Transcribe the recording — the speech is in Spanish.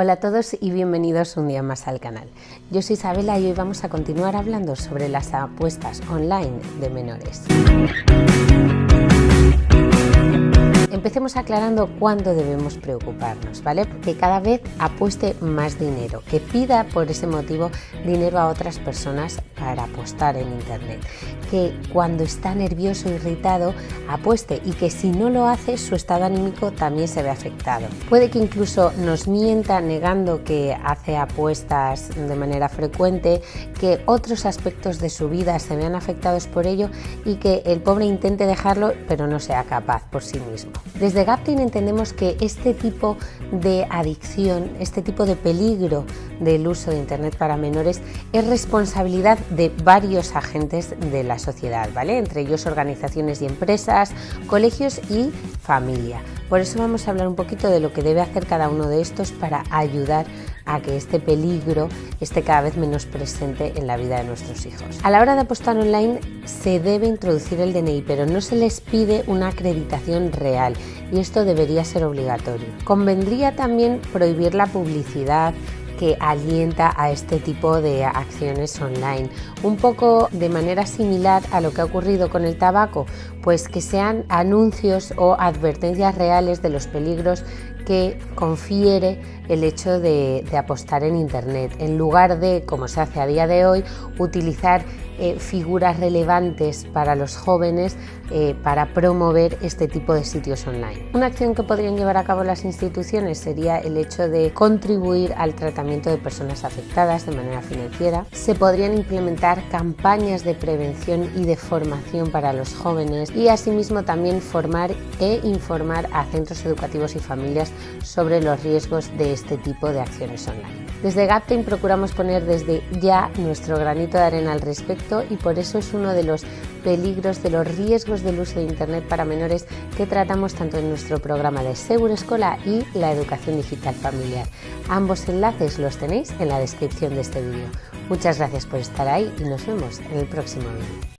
Hola a todos y bienvenidos un día más al canal. Yo soy Isabela y hoy vamos a continuar hablando sobre las apuestas online de menores. Empecemos aclarando cuándo debemos preocuparnos, ¿vale? Que cada vez apueste más dinero, que pida por ese motivo dinero a otras personas para apostar en Internet, que cuando está nervioso, irritado, apueste y que si no lo hace, su estado anímico también se ve afectado. Puede que incluso nos mienta negando que hace apuestas de manera frecuente, que otros aspectos de su vida se vean afectados por ello y que el pobre intente dejarlo pero no sea capaz por sí mismo. Desde Gaptin entendemos que este tipo de adicción, este tipo de peligro del uso de Internet para menores es responsabilidad de varios agentes de la sociedad, ¿vale? Entre ellos organizaciones y empresas, colegios y familia. Por eso vamos a hablar un poquito de lo que debe hacer cada uno de estos para ayudar a que este peligro esté cada vez menos presente en la vida de nuestros hijos. A la hora de apostar online se debe introducir el DNI, pero no se les pide una acreditación real y esto debería ser obligatorio. Convendría también prohibir la publicidad que alienta a este tipo de acciones online. Un poco de manera similar a lo que ha ocurrido con el tabaco, pues que sean anuncios o advertencias reales de los peligros que confiere el hecho de, apostar en Internet, en lugar de, como se hace a día de hoy, utilizar eh, figuras relevantes para los jóvenes eh, para promover este tipo de sitios online. Una acción que podrían llevar a cabo las instituciones sería el hecho de contribuir al tratamiento de personas afectadas de manera financiera. Se podrían implementar campañas de prevención y de formación para los jóvenes y asimismo también formar e informar a centros educativos y familias sobre los riesgos de este tipo de acciones online. Desde Gaptain procuramos poner desde ya nuestro granito de arena al respecto y por eso es uno de los peligros, de los riesgos del uso de Internet para menores que tratamos tanto en nuestro programa de Seguro Escola y la educación digital familiar. Ambos enlaces los tenéis en la descripción de este vídeo. Muchas gracias por estar ahí y nos vemos en el próximo vídeo.